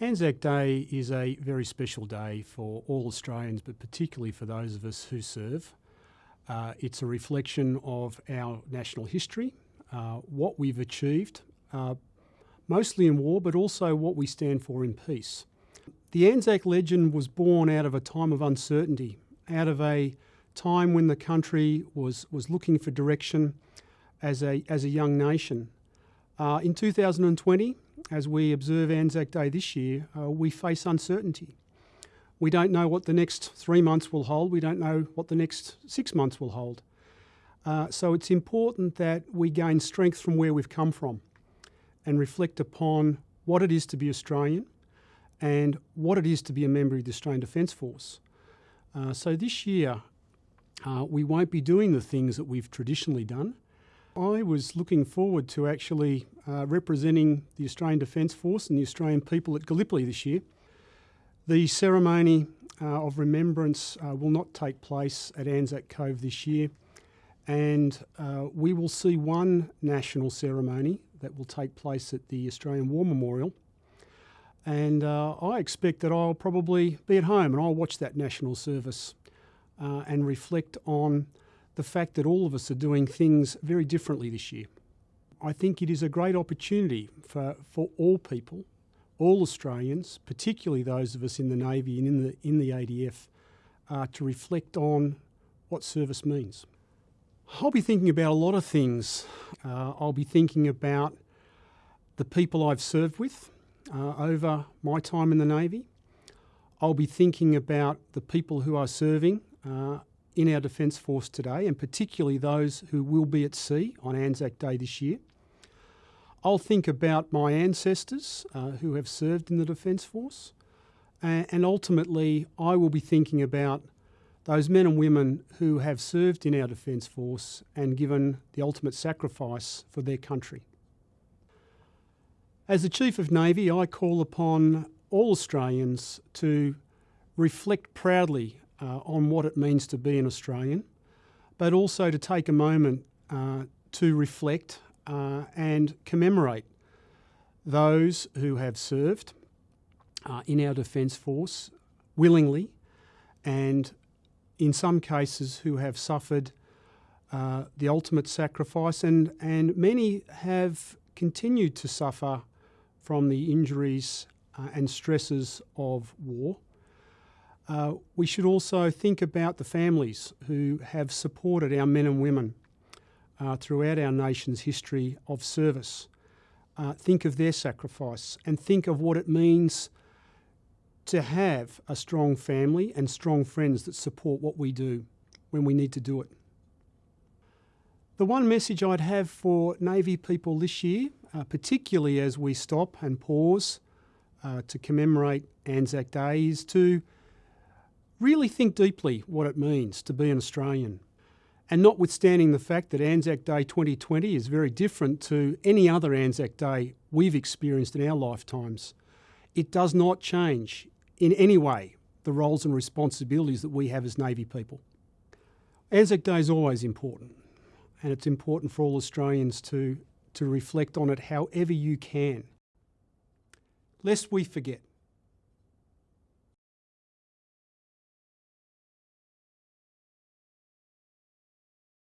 Anzac Day is a very special day for all Australians, but particularly for those of us who serve. Uh, it's a reflection of our national history, uh, what we've achieved, uh, mostly in war, but also what we stand for in peace. The Anzac legend was born out of a time of uncertainty, out of a time when the country was, was looking for direction as a, as a young nation. Uh, in 2020, as we observe Anzac Day this year, uh, we face uncertainty. We don't know what the next three months will hold. We don't know what the next six months will hold. Uh, so it's important that we gain strength from where we've come from and reflect upon what it is to be Australian and what it is to be a member of the Australian Defence Force. Uh, so this year, uh, we won't be doing the things that we've traditionally done. I was looking forward to actually uh, representing the Australian Defence Force and the Australian people at Gallipoli this year. The ceremony uh, of remembrance uh, will not take place at Anzac Cove this year, and uh, we will see one national ceremony that will take place at the Australian War Memorial. And uh, I expect that I'll probably be at home and I'll watch that national service uh, and reflect on the fact that all of us are doing things very differently this year. I think it is a great opportunity for, for all people, all Australians, particularly those of us in the Navy and in the, in the ADF, uh, to reflect on what service means. I'll be thinking about a lot of things. Uh, I'll be thinking about the people I've served with uh, over my time in the Navy. I'll be thinking about the people who are serving uh, in our Defence Force today, and particularly those who will be at sea on Anzac Day this year. I'll think about my ancestors uh, who have served in the Defence Force, and ultimately, I will be thinking about those men and women who have served in our Defence Force and given the ultimate sacrifice for their country. As the Chief of Navy, I call upon all Australians to reflect proudly uh, on what it means to be an Australian, but also to take a moment uh, to reflect uh, and commemorate those who have served uh, in our Defence Force willingly and in some cases who have suffered uh, the ultimate sacrifice and, and many have continued to suffer from the injuries uh, and stresses of war. Uh, we should also think about the families who have supported our men and women uh, throughout our nation's history of service. Uh, think of their sacrifice and think of what it means to have a strong family and strong friends that support what we do when we need to do it. The one message I'd have for Navy people this year, uh, particularly as we stop and pause uh, to commemorate Anzac Day, is to really think deeply what it means to be an Australian. And notwithstanding the fact that Anzac Day 2020 is very different to any other Anzac Day we've experienced in our lifetimes, it does not change in any way the roles and responsibilities that we have as Navy people. Anzac Day is always important, and it's important for all Australians to, to reflect on it however you can. Lest we forget,